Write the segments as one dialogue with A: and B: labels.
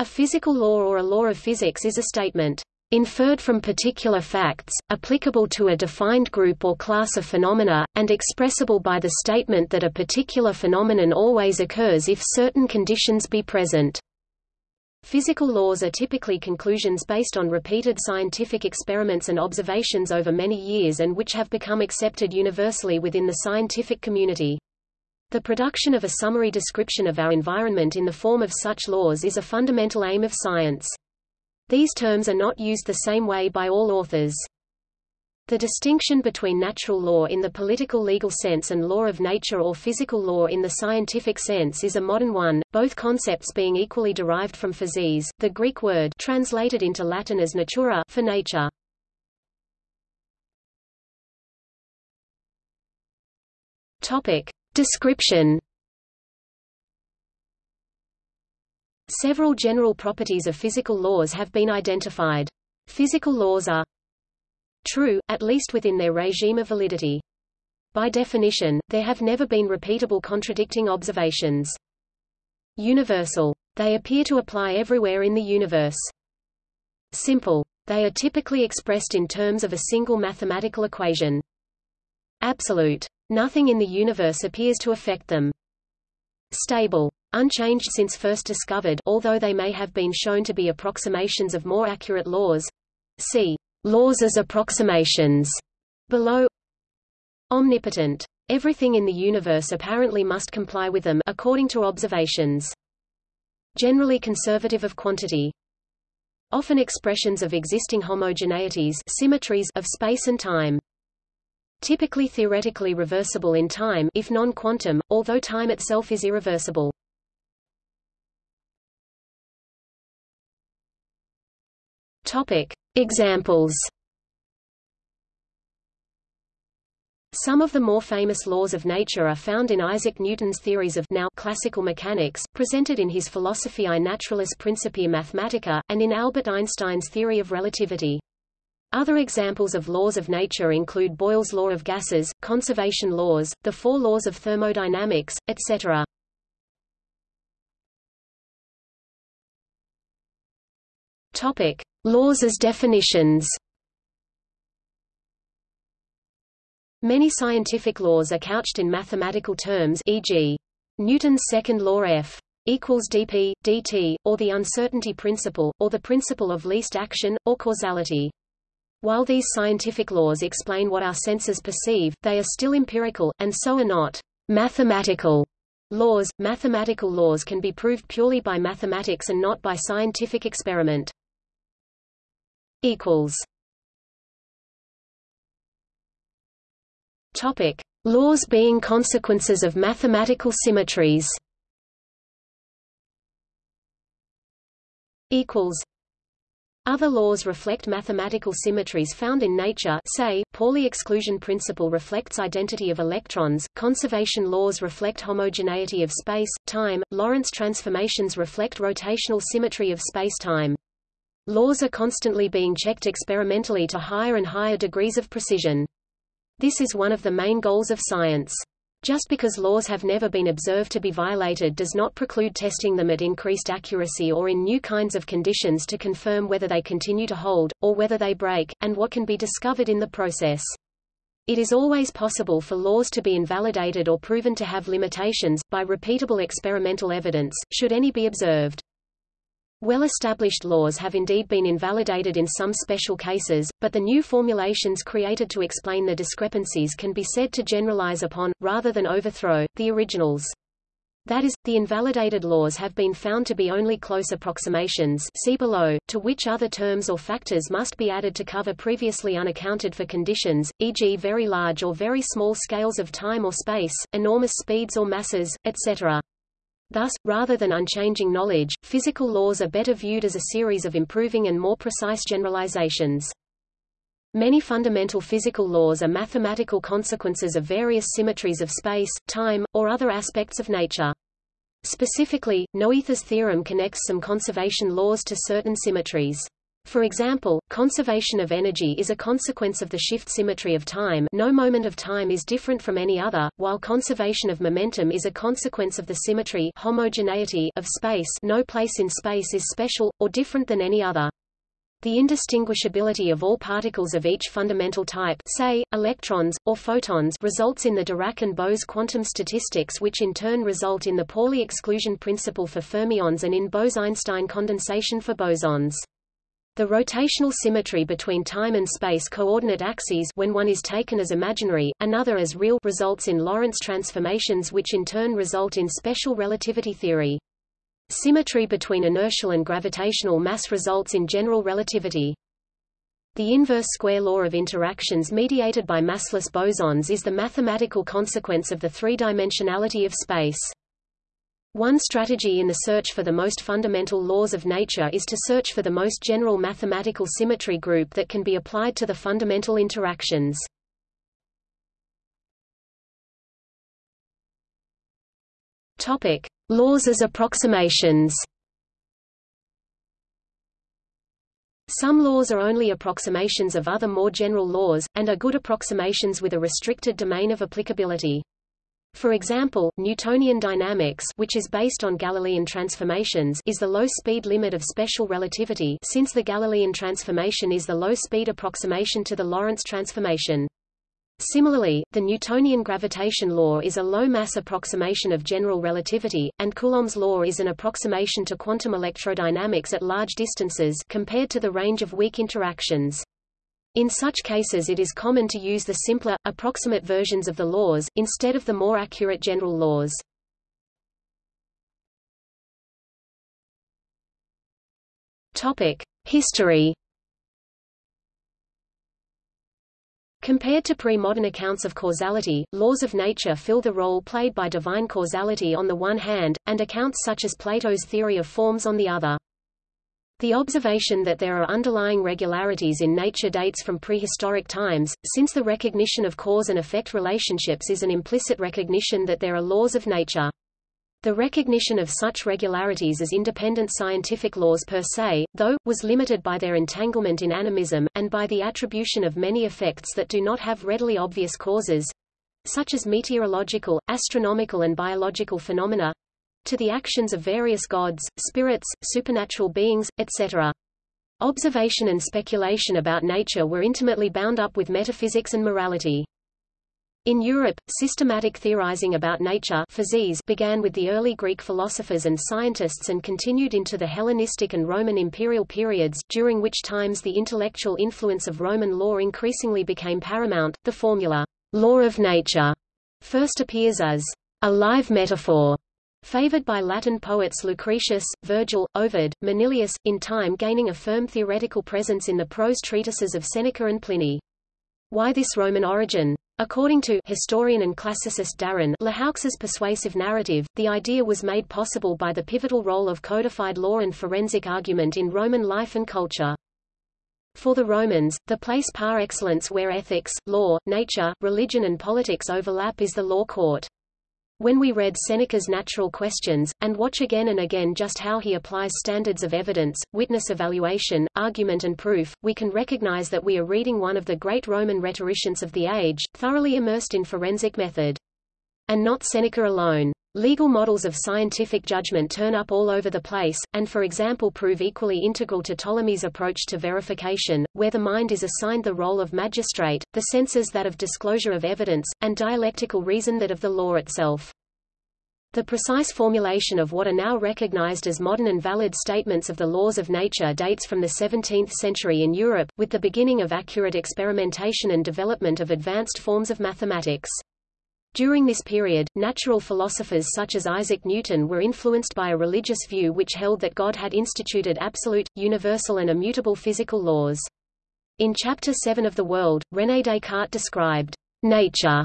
A: A physical law or a law of physics is a statement inferred from particular facts, applicable to a defined group or class of phenomena, and expressible by the statement that a particular phenomenon always occurs if certain conditions be present. Physical laws are typically conclusions based on repeated scientific experiments and observations over many years and which have become accepted universally within the scientific community. The production of a summary description of our environment in the form of such laws is a fundamental aim of science. These terms are not used the same way by all authors. The distinction between natural law in the political legal sense and law of nature or physical law in the scientific sense is a modern one, both concepts being equally derived from physis, the Greek word translated into Latin as natura for nature. Topic: Description Several general properties of physical laws have been identified. Physical laws are true, at least within their regime of validity. By definition, there have never been repeatable contradicting observations. Universal. They appear to apply everywhere in the universe. Simple. They are typically expressed in terms of a single mathematical equation. Absolute. Nothing in the universe appears to affect them. Stable unchanged since first discovered although they may have been shown to be approximations of more accurate laws. See, laws as approximations, below. Omnipotent. Everything in the universe apparently must comply with them according to observations. Generally conservative of quantity. Often expressions of existing homogeneities symmetries of space and time. Typically theoretically reversible in time if non-quantum, although time itself is irreversible. Topic: Examples. Some of the more famous laws of nature are found in Isaac Newton's theories of now classical mechanics, presented in his Philosophiae Naturalis Principia Mathematica, and in Albert Einstein's theory of relativity. Other examples of laws of nature include Boyle's law of gases, conservation laws, the four laws of thermodynamics, etc. Topic: Laws as definitions. Many scientific laws are couched in mathematical terms e.g. Newton's second law F equals dp, dt, or the uncertainty principle, or the principle of least action, or causality. While these scientific laws explain what our senses perceive, they are still empirical, and so are not mathematical laws. Mathematical laws can be proved purely by mathematics and not by scientific experiment equals Topic: Laws being consequences of mathematical symmetries. Equals. Other laws reflect mathematical symmetries found in nature say, Pauli exclusion principle reflects identity of electrons, conservation laws reflect homogeneity of space, time, Lorentz transformations reflect rotational symmetry of space-time. Laws are constantly being checked experimentally to higher and higher degrees of precision. This is one of the main goals of science. Just because laws have never been observed to be violated does not preclude testing them at increased accuracy or in new kinds of conditions to confirm whether they continue to hold, or whether they break, and what can be discovered in the process. It is always possible for laws to be invalidated or proven to have limitations, by repeatable experimental evidence, should any be observed. Well-established laws have indeed been invalidated in some special cases, but the new formulations created to explain the discrepancies can be said to generalize upon, rather than overthrow, the originals. That is, the invalidated laws have been found to be only close approximations see below, to which other terms or factors must be added to cover previously unaccounted for conditions, e.g. very large or very small scales of time or space, enormous speeds or masses, etc. Thus, rather than unchanging knowledge, physical laws are better viewed as a series of improving and more precise generalizations. Many fundamental physical laws are mathematical consequences of various symmetries of space, time, or other aspects of nature. Specifically, Noether's theorem connects some conservation laws to certain symmetries. For example, conservation of energy is a consequence of the shift symmetry of time no moment of time is different from any other, while conservation of momentum is a consequence of the symmetry homogeneity of space no place in space is special, or different than any other. The indistinguishability of all particles of each fundamental type say, electrons, or photons results in the Dirac and Bose quantum statistics which in turn result in the Pauli exclusion principle for fermions and in Bose-Einstein condensation for bosons. The rotational symmetry between time and space coordinate axes when one is taken as imaginary, another as real results in Lorentz transformations which in turn result in special relativity theory. Symmetry between inertial and gravitational mass results in general relativity. The inverse square law of interactions mediated by massless bosons is the mathematical consequence of the three-dimensionality of space. One strategy in the search for the most fundamental laws of nature is to search for the most general mathematical symmetry group that can be applied to the fundamental interactions. Topic: Laws as approximations. Some laws are only approximations of other more general laws, and are good approximations with a restricted domain of applicability. For example, Newtonian dynamics which is based on Galilean transformations is the low-speed limit of special relativity since the Galilean transformation is the low-speed approximation to the Lorentz transformation. Similarly, the Newtonian gravitation law is a low-mass approximation of general relativity, and Coulomb's law is an approximation to quantum electrodynamics at large distances compared to the range of weak interactions. In such cases it is common to use the simpler, approximate versions of the laws, instead of the more accurate general laws. History Compared to pre-modern accounts of causality, laws of nature fill the role played by divine causality on the one hand, and accounts such as Plato's theory of forms on the other. The observation that there are underlying regularities in nature dates from prehistoric times, since the recognition of cause and effect relationships is an implicit recognition that there are laws of nature. The recognition of such regularities as independent scientific laws per se, though, was limited by their entanglement in animism, and by the attribution of many effects that do not have readily obvious causes, such as meteorological, astronomical and biological phenomena, to the actions of various gods, spirits, supernatural beings, etc. Observation and speculation about nature were intimately bound up with metaphysics and morality. In Europe, systematic theorizing about nature physis began with the early Greek philosophers and scientists and continued into the Hellenistic and Roman imperial periods, during which times the intellectual influence of Roman law increasingly became paramount. The formula, law of nature, first appears as a live metaphor Favored by Latin poets Lucretius, Virgil, Ovid, Manilius, in time gaining a firm theoretical presence in the prose treatises of Seneca and Pliny. Why this Roman origin? According to historian and classicist Daryn Lehoux's persuasive narrative, the idea was made possible by the pivotal role of codified law and forensic argument in Roman life and culture. For the Romans, the place par excellence where ethics, law, nature, religion and politics overlap is the law court. When we read Seneca's Natural Questions, and watch again and again just how he applies standards of evidence, witness evaluation, argument and proof, we can recognize that we are reading one of the great Roman rhetoricians of the age, thoroughly immersed in forensic method. And not Seneca alone. Legal models of scientific judgment turn up all over the place, and for example prove equally integral to Ptolemy's approach to verification, where the mind is assigned the role of magistrate, the senses that of disclosure of evidence, and dialectical reason that of the law itself. The precise formulation of what are now recognized as modern and valid statements of the laws of nature dates from the 17th century in Europe, with the beginning of accurate experimentation and development of advanced forms of mathematics. During this period, natural philosophers such as Isaac Newton were influenced by a religious view which held that God had instituted absolute, universal and immutable physical laws. In Chapter 7 of The World, René Descartes described nature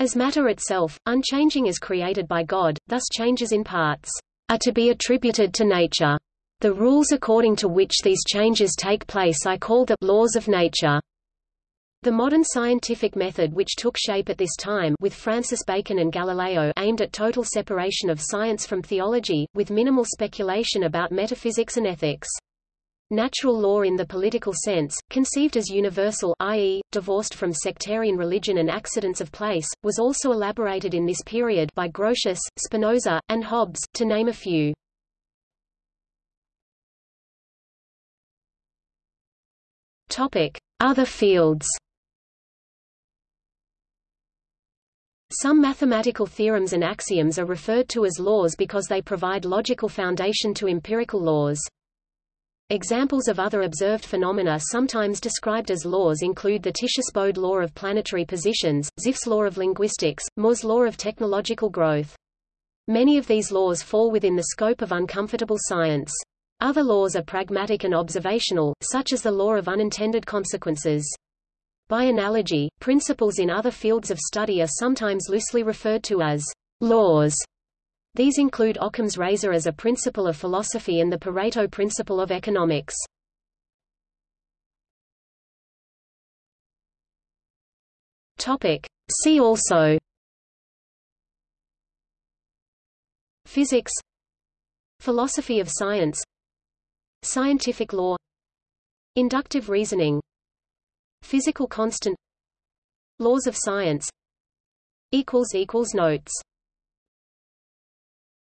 A: as matter itself, unchanging as created by God, thus changes in parts are to be attributed to nature. The rules according to which these changes take place I call the laws of nature. The modern scientific method which took shape at this time with Francis Bacon and Galileo aimed at total separation of science from theology, with minimal speculation about metaphysics and ethics. Natural law in the political sense, conceived as universal i.e., divorced from sectarian religion and accidents of place, was also elaborated in this period by Grotius, Spinoza, and Hobbes, to name a few. Other fields Some mathematical theorems and axioms are referred to as laws because they provide logical foundation to empirical laws. Examples of other observed phenomena sometimes described as laws include the Titius-Bode law of planetary positions, Zipf's law of linguistics, Moore's law of technological growth. Many of these laws fall within the scope of uncomfortable science. Other laws are pragmatic and observational, such as the law of unintended consequences. By analogy, principles in other fields of study are sometimes loosely referred to as laws these include Occam's razor as a principle of philosophy and the Pareto principle of economics. Topic. See also Physics Philosophy of science Scientific law Inductive reasoning Physical constant. Laws of science. Notes